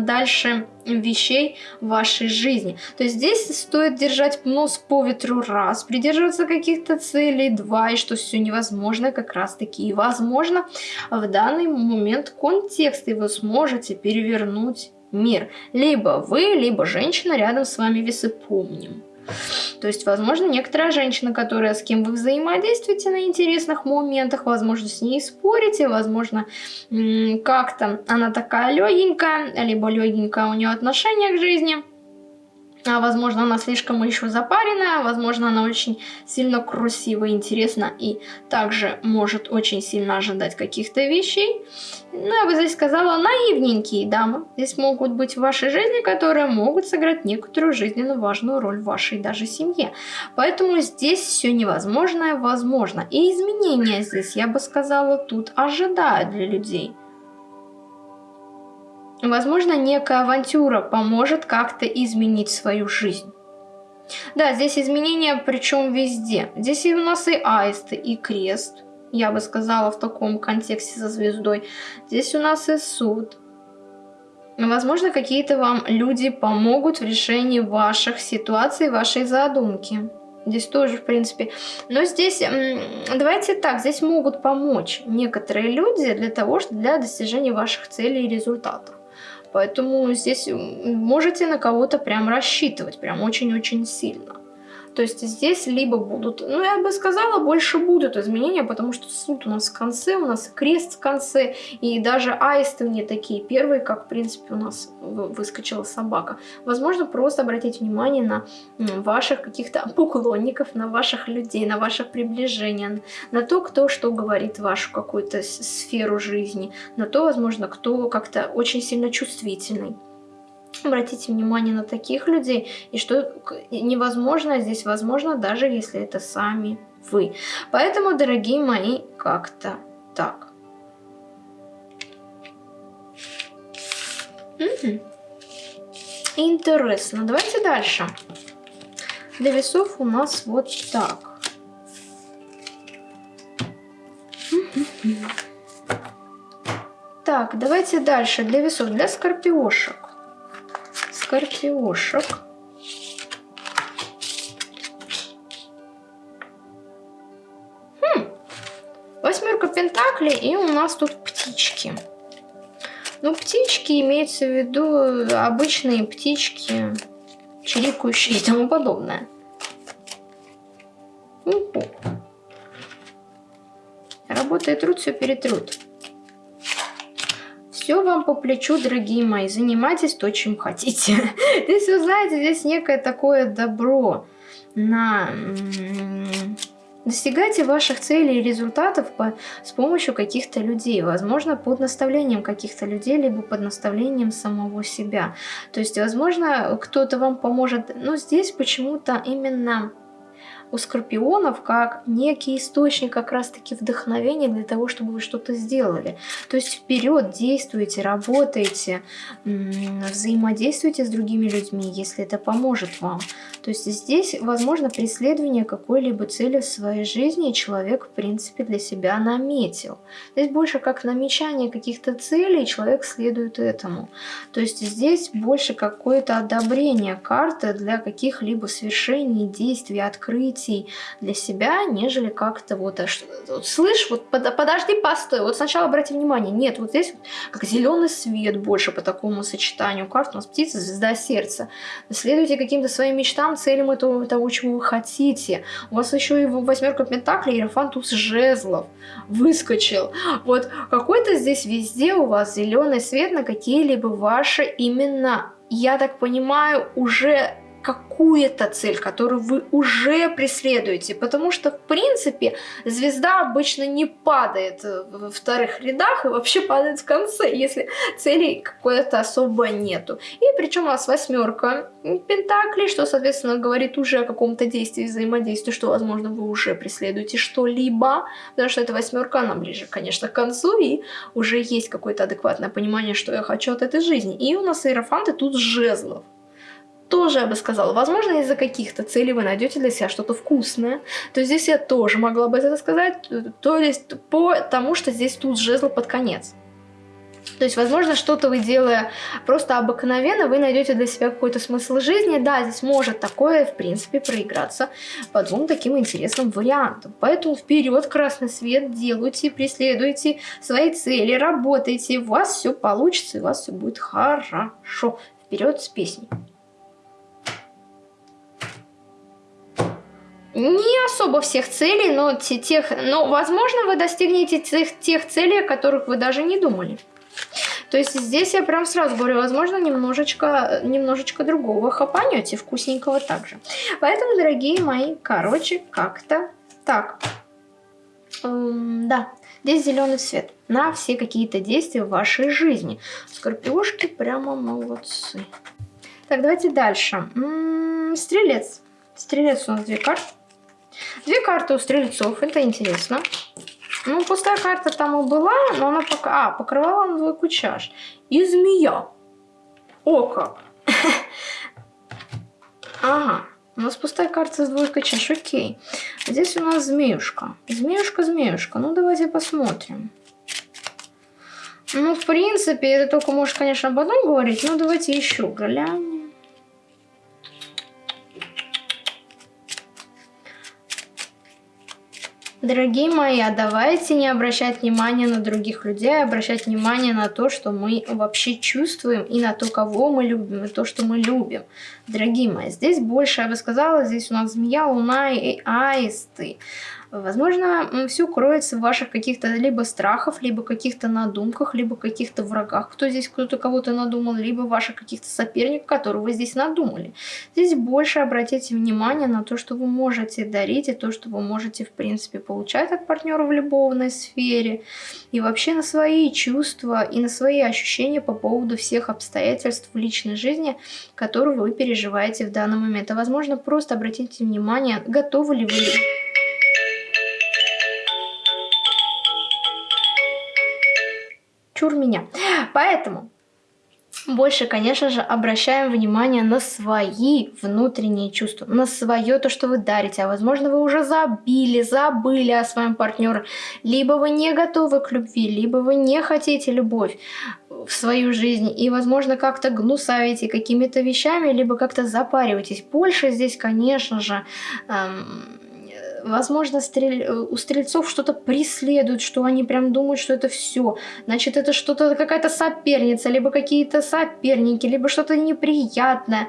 дальше вещей в вашей жизни. То есть здесь стоит держать нос по ветру раз, придерживаться каких-то целей два, и что все невозможно как раз таки и возможно в данный момент контекст, и вы сможете перевернуть мир. Либо вы, либо женщина рядом с вами весы помним. То есть, возможно, некоторая женщина, которая с кем вы взаимодействуете на интересных моментах, возможно, с ней спорите, возможно, как-то она такая легенькая, либо легенькая у нее отношение к жизни – а, возможно, она слишком еще запаренная, возможно, она очень сильно красивая, интересна и также может очень сильно ожидать каких-то вещей. Ну, я бы здесь сказала, наивненькие дамы. Здесь могут быть в вашей жизни, которые могут сыграть некоторую жизненно важную роль в вашей даже семье. Поэтому здесь все невозможное возможно. И изменения здесь, я бы сказала, тут ожидают для людей. Возможно, некая авантюра поможет как-то изменить свою жизнь. Да, здесь изменения, причем везде. Здесь у нас и аисты, и крест. Я бы сказала в таком контексте со звездой. Здесь у нас и суд. Возможно, какие-то вам люди помогут в решении ваших ситуаций, вашей задумки. Здесь тоже, в принципе. Но здесь, давайте так, здесь могут помочь некоторые люди для того, что для достижения ваших целей и результатов. Поэтому здесь можете на кого-то прям рассчитывать, прям очень-очень сильно. То есть здесь либо будут, ну я бы сказала, больше будут изменения, потому что суд у нас в конце, у нас крест в конце, и даже аисты не такие первые, как в принципе у нас выскочила собака. Возможно, просто обратить внимание на ваших каких-то поклонников, на ваших людей, на ваше приближение, на то, кто что говорит вашу какую-то сферу жизни, на то, возможно, кто как-то очень сильно чувствительный. Обратите внимание на таких людей, и что невозможно здесь возможно, даже если это сами вы. Поэтому, дорогие мои, как-то так. Интересно. Давайте дальше. Для весов у нас вот так. Так, давайте дальше. Для весов, для скорпиошек. Скорпиошек. Хм. Восьмерка пентаклей, и у нас тут птички. Ну, птички имеется в виду обычные птички, чирикающие и тому подобное. Уху. Работа и труд все перетрут. Все вам по плечу, дорогие мои. Занимайтесь то, чем хотите. Здесь, вы знаете, здесь некое такое добро на Достигайте ваших целей и результатов по, с помощью каких-то людей, возможно, под наставлением каких-то людей, либо под наставлением самого себя. То есть, возможно, кто-то вам поможет, но здесь почему-то именно у скорпионов как некий источник как раз-таки вдохновения для того, чтобы вы что-то сделали. То есть вперед действуйте, работайте, взаимодействуйте с другими людьми, если это поможет вам. То есть здесь возможно преследование какой-либо цели в своей жизни, человек в принципе для себя наметил. Здесь больше как намечание каких-то целей, человек следует этому. То есть здесь больше какое-то одобрение карты для каких-либо свершений, действий, открытий, открытий для себя, нежели как-то вот, а вот слышь, вот под, подожди, постой, вот сначала обрати внимание, нет, вот здесь как зеленый свет больше по такому сочетанию карт, у нас птица, звезда, сердце. Следуйте каким-то своим мечтам, целям этого, того, чего вы хотите. У вас еще и восьмерка пентаклей, иерофант туз жезлов выскочил. Вот какой-то здесь везде у вас зеленый свет на какие-либо ваши именно я так понимаю, уже какую-то цель, которую вы уже преследуете, потому что, в принципе, звезда обычно не падает во вторых рядах и вообще падает в конце, если целей какой-то особо нету. И причем у нас восьмерка пентаклей, что, соответственно, говорит уже о каком-то действии, взаимодействии, что, возможно, вы уже преследуете что-либо, потому что эта восьмерка, она ближе, конечно, к концу, и уже есть какое-то адекватное понимание, что я хочу от этой жизни. И у нас иерофанты тут жезлов тоже, я бы сказала, возможно, из-за каких-то целей вы найдете для себя что-то вкусное. То есть здесь я тоже могла бы это сказать, то есть потому что здесь тут жезл под конец. То есть, возможно, что-то вы делая просто обыкновенно, вы найдете для себя какой-то смысл жизни. Да, здесь может такое, в принципе, проиграться по двум таким интересным вариантам. Поэтому вперед, красный свет, делайте, преследуйте свои цели, работайте, у вас все получится, и у вас все будет хорошо. Вперед с песней. Не особо всех целей, но тех, но возможно вы достигнете тех, тех целей, о которых вы даже не думали. То есть здесь я прям сразу говорю, возможно, немножечко, немножечко другого хапанете, вкусненького также. Поэтому, дорогие мои, короче, как-то так. Эм, да, здесь зеленый цвет на все какие-то действия в вашей жизни. Скорпиошки прямо молодцы. Так, давайте дальше. М -м, стрелец. Стрелец у нас две карты. Две карты у стрельцов, это интересно. Ну, пустая карта там и была, но она пока... А, покрывала на двойку чаш. И змея. О как! Ага, у нас пустая карта с двойкой чаш, окей. Здесь у нас змеюшка. Змеюшка, змеюшка. Ну, давайте посмотрим. Ну, в принципе, это только может, конечно, об одном говорить, но давайте еще глянем. Дорогие мои, а давайте не обращать внимания на других людей, а обращать внимание на то, что мы вообще чувствуем, и на то, кого мы любим, и то, что мы любим. Дорогие мои, здесь больше, я бы сказала, здесь у нас змея, луна и аисты. Возможно, все кроется в ваших каких-то либо страхах, либо каких-то надумках, либо каких-то врагах, кто здесь кто-то кого-то надумал, либо ваших каких-то соперников, которых вы здесь надумали. Здесь больше обратите внимание на то, что вы можете дарить, и то, что вы можете, в принципе, получать от партнера в любовной сфере, и вообще на свои чувства и на свои ощущения по поводу всех обстоятельств в личной жизни, которые вы переживаете в данный момент. А возможно, просто обратите внимание, готовы ли вы чур меня. Поэтому больше, конечно же, обращаем внимание на свои внутренние чувства, на свое то, что вы дарите. А возможно, вы уже забили, забыли о своем партнере. Либо вы не готовы к любви, либо вы не хотите любовь в свою жизнь. И, возможно, как-то гнусавите какими-то вещами, либо как-то запариваетесь. Больше здесь, конечно же... Эм, возможно, стрель... Э, у стрельцов что-то преследует, что они прям думают, что это все. Значит, это что-то, какая-то соперница, либо какие-то соперники, либо что-то неприятное.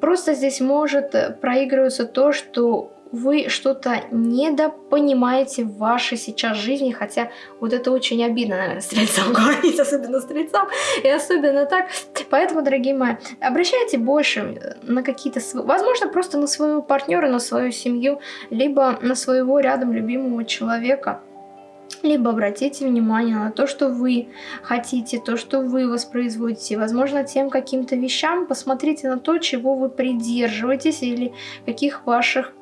Просто здесь может э, проигрываться то, что вы что-то недопонимаете в вашей сейчас жизни, хотя вот это очень обидно, наверное, стрельцам говорить, особенно стрельцам, и особенно так. Поэтому, дорогие мои, обращайте больше на какие-то, возможно, просто на своего партнера, на свою семью, либо на своего рядом любимого человека, либо обратите внимание на то, что вы хотите, то, что вы воспроизводите. Возможно, тем каким-то вещам посмотрите на то, чего вы придерживаетесь или каких ваших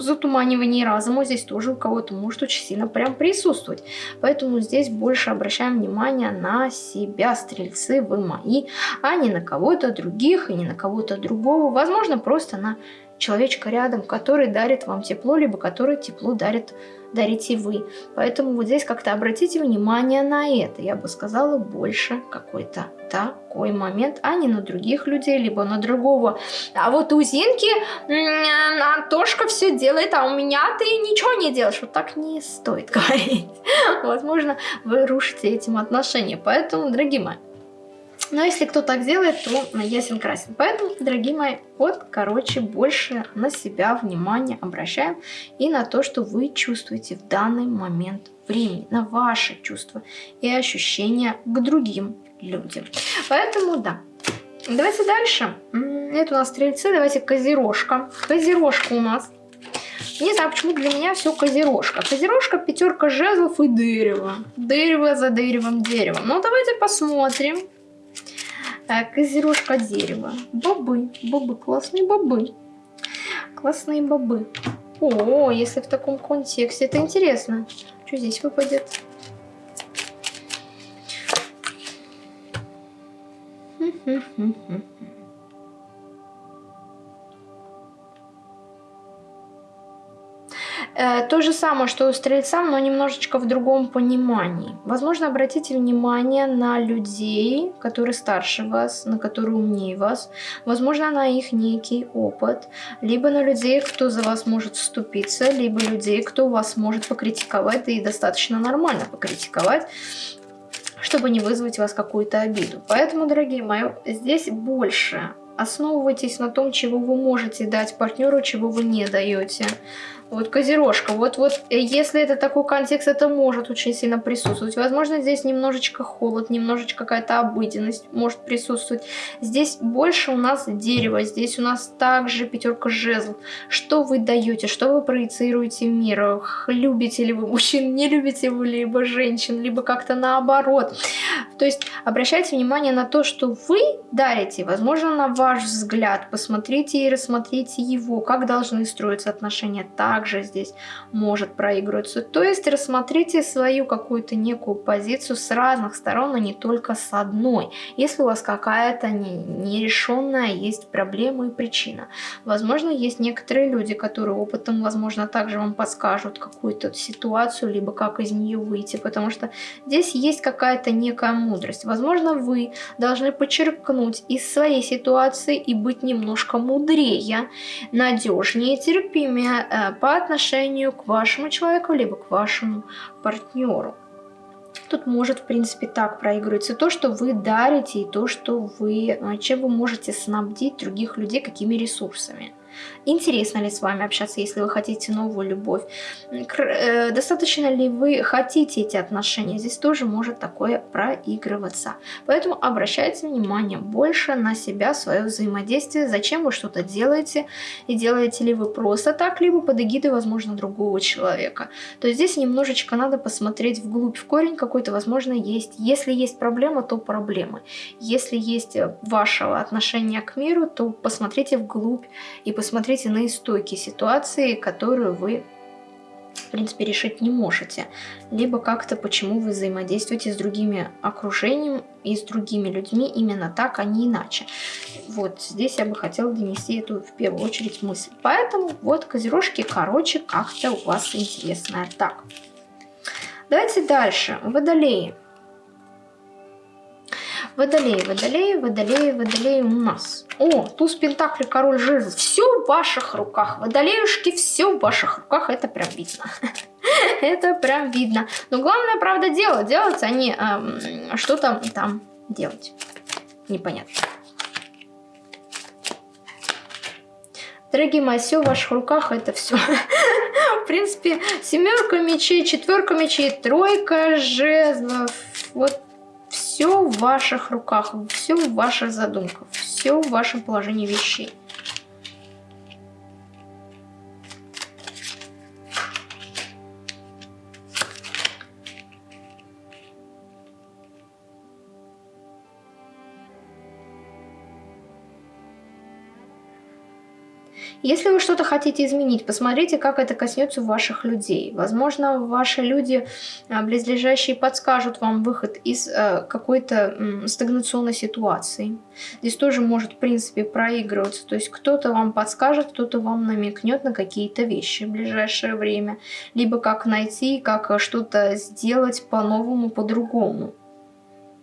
затуманивании разума здесь тоже у кого-то может очень сильно прям присутствовать. Поэтому здесь больше обращаем внимание на себя, стрельцы, вы мои, а не на кого-то других и не на кого-то другого. Возможно, просто на человечка рядом, который дарит вам тепло, либо который тепло дарит дарите вы. Поэтому вот здесь как-то обратите внимание на это. Я бы сказала, больше какой-то такой момент, а не на других людей, либо на другого. А вот у Зинки Антошка все делает, а у меня ты ничего не делаешь. Вот так не стоит говорить. Возможно, вы рушите этим отношения. Поэтому, дорогие мои, но если кто так делает, то ясен красен. Поэтому, дорогие мои, вот, короче, больше на себя внимание обращаем и на то, что вы чувствуете в данный момент времени, на ваши чувства и ощущения к другим людям. Поэтому, да. Давайте дальше. Это у нас стрельцы, давайте козерожка. Козерожка у нас. Не знаю, почему для меня все козерожка. Козерожка, пятерка жезлов и дерево. Дерево за деревом, дерево. Ну, давайте посмотрим Козерожка дерева. Бобы. Бобы. Классные бобы. Классные бобы. О, если в таком контексте. Это интересно. Что здесь выпадет? Хм-хм-хм-хм. То же самое, что у стрельцам, но немножечко в другом понимании. Возможно, обратите внимание на людей, которые старше вас, на которые умнее вас. Возможно, на их некий опыт. Либо на людей, кто за вас может вступиться, либо людей, кто вас может покритиковать, и достаточно нормально покритиковать чтобы не вызвать у вас какую-то обиду. Поэтому, дорогие мои, здесь больше основывайтесь на том, чего вы можете дать партнеру, чего вы не даете. Вот козерожка. Вот, вот э, если это такой контекст, это может очень сильно присутствовать. Возможно, здесь немножечко холод, немножечко какая-то обыденность может присутствовать. Здесь больше у нас дерево, здесь у нас также пятерка жезл. Что вы даете, что вы проецируете в мир? Любите ли вы мужчин, не любите вы либо женщин, либо как-то наоборот. То есть обращайте внимание на то, что вы дарите, возможно, на ваш взгляд. Посмотрите и рассмотрите его, как должны строиться отношения так, также здесь может проигрываться. То есть рассмотрите свою какую-то некую позицию с разных сторон, а не только с одной. Если у вас какая-то нерешенная есть проблема и причина. Возможно, есть некоторые люди, которые опытом, возможно, также вам подскажут какую-то ситуацию, либо как из нее выйти, потому что здесь есть какая-то некая мудрость. Возможно, вы должны подчеркнуть из своей ситуации и быть немножко мудрее, надежнее, терпимее, э, по отношению к вашему человеку, либо к вашему партнеру. Тут может, в принципе, так проигрываться то, что вы дарите, и то, что вы, э, чем вы можете снабдить других людей, какими ресурсами. Интересно ли с вами общаться, если вы хотите новую любовь? Э, достаточно ли вы хотите эти отношения? Здесь тоже может такое проигрываться. Поэтому обращайте внимание больше на себя, свое взаимодействие, зачем вы что-то делаете, и делаете ли вы просто так, либо под эгидой, возможно, другого человека. То есть здесь немножечко надо посмотреть вглубь, в корень какой-то, возможно, есть. Если есть проблема, то проблемы. Если есть вашего отношения к миру, то посмотрите вглубь и посмотрите посмотрите на истоки ситуации, которую вы в принципе, решить не можете. Либо как-то, почему вы взаимодействуете с другими окружением и с другими людьми именно так, а не иначе. Вот здесь я бы хотела донести эту в первую очередь мысль. Поэтому вот козерожки, короче, как-то у вас интересная. Так, давайте дальше. Водолеи. Водолеи, водолеи, водолеи, водолеи у нас. О, туз пентаклей, король жезлов. Все в ваших руках. Водолеюшки, все в ваших руках. Это прям видно. Это прям видно. Но главное, правда, делать. Делать, а не эм, что-то там делать. Непонятно. Дорогие мои, все в ваших руках, это все. В принципе, семерка мечей, четверка мечей, тройка жезлов. Вот все в ваших руках, все в ваших задумках, все в вашем положении вещей. Если вы что-то хотите изменить, посмотрите, как это коснется ваших людей. Возможно, ваши люди а, близлежащие подскажут вам выход из э, какой-то стагнационной ситуации. Здесь тоже может, в принципе, проигрываться. То есть кто-то вам подскажет, кто-то вам намекнет на какие-то вещи в ближайшее время. Либо как найти, как что-то сделать по-новому, по-другому.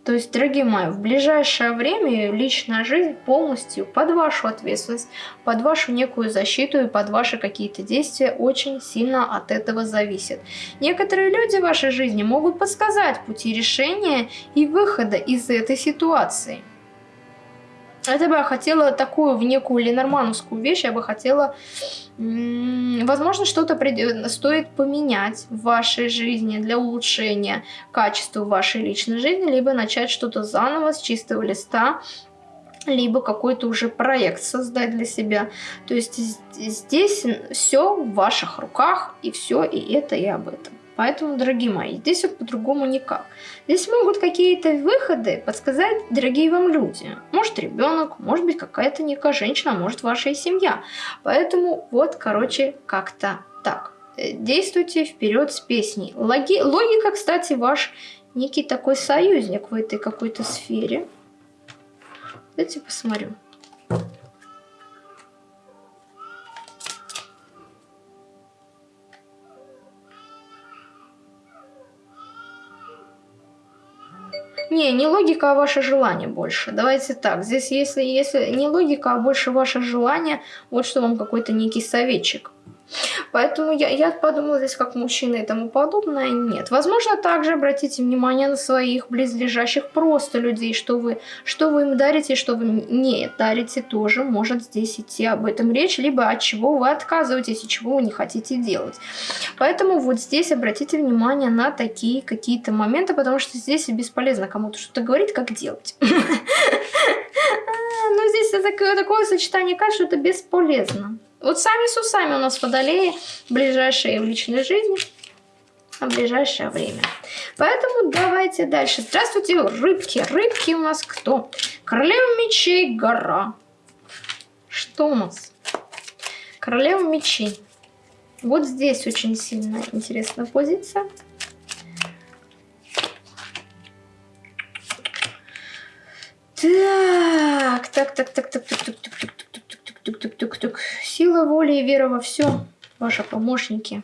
То есть, дорогие мои, в ближайшее время личная жизнь полностью под вашу ответственность, под вашу некую защиту и под ваши какие-то действия очень сильно от этого зависит. Некоторые люди в вашей жизни могут подсказать пути решения и выхода из этой ситуации. Это бы я хотела такую в некую ленормановскую вещь, я бы хотела, возможно, что-то стоит поменять в вашей жизни для улучшения качества вашей личной жизни, либо начать что-то заново с чистого листа, либо какой-то уже проект создать для себя. То есть здесь все в ваших руках, и все, и это, и об этом. Поэтому, дорогие мои, здесь вот по-другому никак. Здесь могут какие-то выходы подсказать дорогие вам люди. Может ребенок, может быть какая-то некая женщина, может ваша семья. Поэтому вот, короче, как-то так. Э, действуйте вперед с песней. Логи... Логика, кстати, ваш некий такой союзник в этой какой-то сфере. Давайте посмотрю. Не, не логика, а ваше желание больше. Давайте так. Здесь если, если не логика, а больше ваше желание, вот что вам какой-то некий советчик. Поэтому я, я подумала здесь как мужчина и тому подобное. Нет. Возможно, также обратите внимание на своих близлежащих просто людей, что вы, что вы им дарите, что вы не дарите, тоже может здесь идти об этом речь, либо от чего вы отказываетесь и чего вы не хотите делать. Поэтому вот здесь обратите внимание на такие какие-то моменты, потому что здесь бесполезно кому-то что-то говорить, как делать. Но здесь такое сочетание качеств, что это бесполезно. Вот сами с усами у нас водолеи ближайшие в личной жизни, а ближайшее время. Поэтому давайте дальше. Здравствуйте, рыбки. Рыбки у нас кто? Королева мечей, гора. Что у нас? Королева мечей. Вот здесь очень сильная интересная позиция. Так, так, так, так, так, так, так, так, так, Тук-тук-тук-тук. Сила воли и вера во все. Ваши помощники.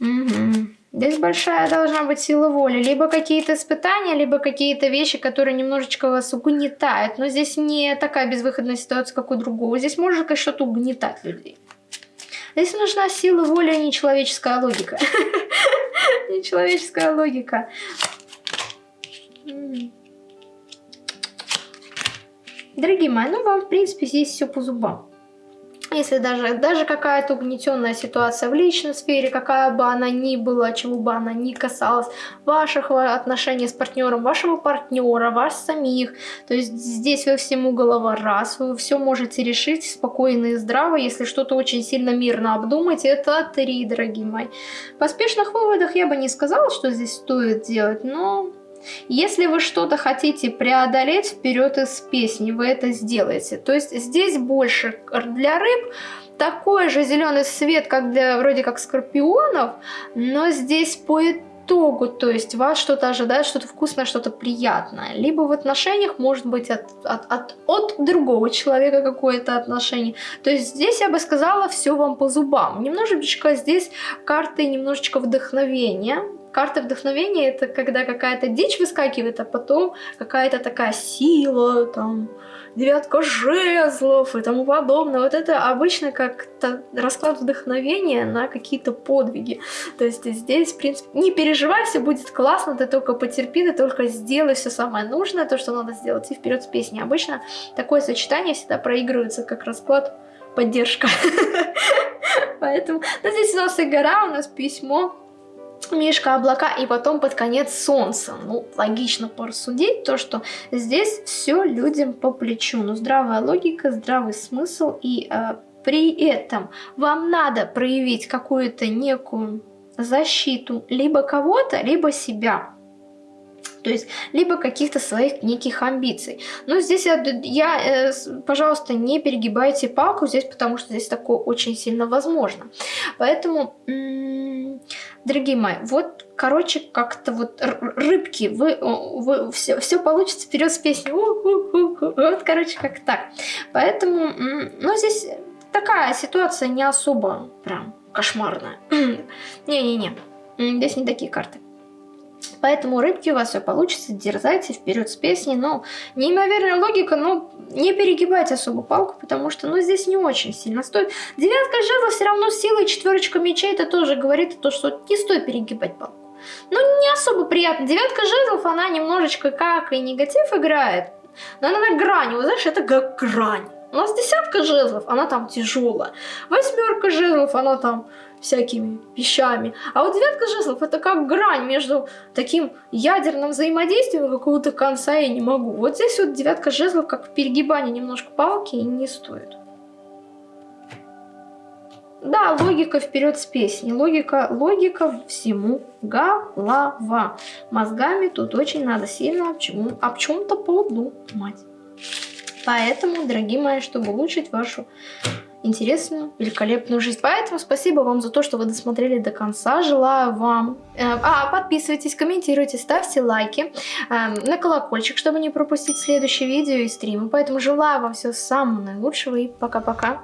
Угу. Здесь большая должна быть сила воли. Либо какие-то испытания, либо какие-то вещи, которые немножечко вас угнетают. Но здесь не такая безвыходная ситуация, как у другого. Здесь может что-то угнетать людей. Здесь нужна сила воли, а не человеческая логика. Не человеческая логика. Дорогие мои, ну вам в принципе здесь все по зубам. Если даже, даже какая-то угнетенная ситуация в личной сфере, какая бы она ни была, чего бы она ни касалась, ваших отношений с партнером, вашего партнера, вас самих, то есть здесь вы всему голова раз, вы все можете решить спокойно и здраво, если что-то очень сильно мирно обдумать, это три, дорогие мои. В поспешных выводах я бы не сказала, что здесь стоит делать, но если вы что-то хотите преодолеть вперед из песни, вы это сделаете. То есть здесь больше для рыб такой же зеленый свет, как для вроде как скорпионов, но здесь по итогу, то есть вас что-то ожидает, что-то вкусное, что-то приятное. Либо в отношениях может быть от, от, от, от другого человека какое-то отношение. То есть здесь я бы сказала, все вам по зубам. Немножечко здесь карты немножечко вдохновения, карта вдохновения это когда какая-то дичь выскакивает, а потом какая-то такая сила, там, девятка жезлов и тому подобное. Вот это обычно как расклад вдохновения на какие-то подвиги. То есть здесь, в принципе, не переживай, все будет классно, ты только потерпи, ты только сделай все самое нужное, то, что надо сделать, и вперед с песней. Обычно такое сочетание всегда проигрывается как расклад поддержка. Поэтому, ну, здесь у нас и гора, у нас письмо, Мишка, облака и потом под конец солнце. Ну, логично порассудить то, что здесь все людям по плечу. Но здравая логика, здравый смысл и э, при этом вам надо проявить какую-то некую защиту либо кого-то, либо себя то есть либо каких-то своих неких амбиций. Но здесь я, я э, пожалуйста, не перегибайте палку здесь, потому что здесь такое очень сильно возможно. Поэтому, дорогие мои, вот, короче, как-то вот рыбки, вы, вы все, все получится вперед с песней. Вот, короче, как так. Поэтому, ну, здесь такая ситуация не особо прям кошмарная. Не-не-не, здесь не такие карты. Поэтому рыбки у вас все получится, дерзайте вперед с песней, но неимоверная логика, но не перегибайте особо палку, потому что, ну, здесь не очень сильно стоит. Девятка жезла все равно силой, четверочка мечей, это тоже говорит о том, что не стоит перегибать палку. Ну, не особо приятно. Девятка жезлов, она немножечко как и негатив играет, но она на грани, вы знаешь, это как грань. У нас десятка жезлов, она там тяжелая. Восьмерка жезлов, она там всякими вещами. А вот девятка жезлов это как грань между таким ядерным взаимодействием какого-то конца я не могу. Вот здесь вот девятка жезлов как в перегибании немножко палки и не стоит. Да, логика вперед с песней. Логика, логика всему голова. Мозгами тут очень надо сильно об чем-то об чем подумать. Поэтому, дорогие мои, чтобы улучшить вашу интересную, великолепную жизнь. Поэтому спасибо вам за то, что вы досмотрели до конца. Желаю вам... Э, а, подписывайтесь, комментируйте, ставьте лайки э, на колокольчик, чтобы не пропустить следующие видео и стримы. Поэтому желаю вам всего самого наилучшего и пока-пока.